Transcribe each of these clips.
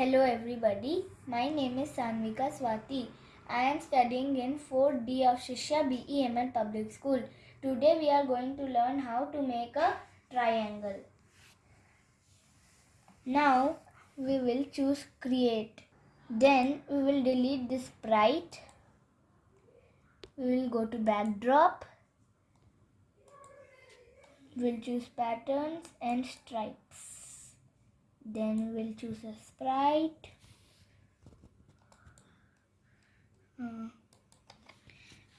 Hello everybody, my name is Sanvika Swati. I am studying in 4D of Shishya BEML Public School. Today we are going to learn how to make a triangle. Now we will choose create. Then we will delete this sprite. We will go to backdrop. We will choose patterns and stripes then we'll choose a sprite. Uh,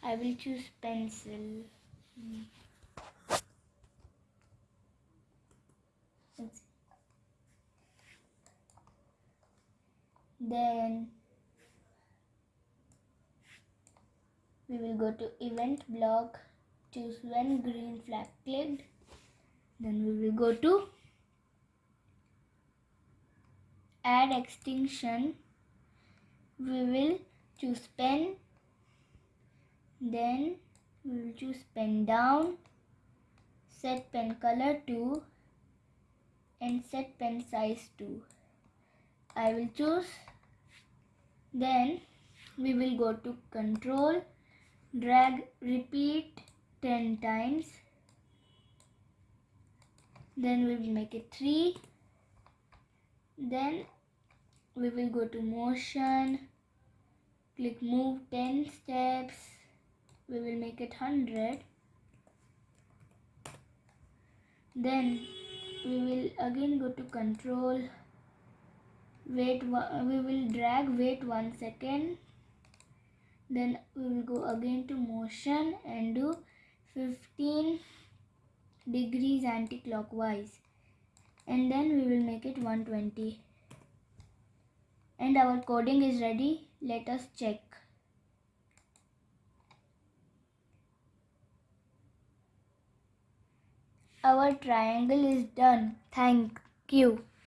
I will choose pencil. Hmm. then we will go to event block. Choose when green flag clicked then we will go to add extension we will choose pen then we will choose pen down set pen color to and set pen size to I will choose then we will go to control drag repeat 10 times then we will make it 3 then we will go to motion. Click move 10 steps. We will make it 100 then we will again go to control. Wait we will drag wait one second. Then we will go again to motion and do 15 degrees anti-clockwise and then we will make it 120 and our coding is ready. Let us check. Our triangle is done. Thank you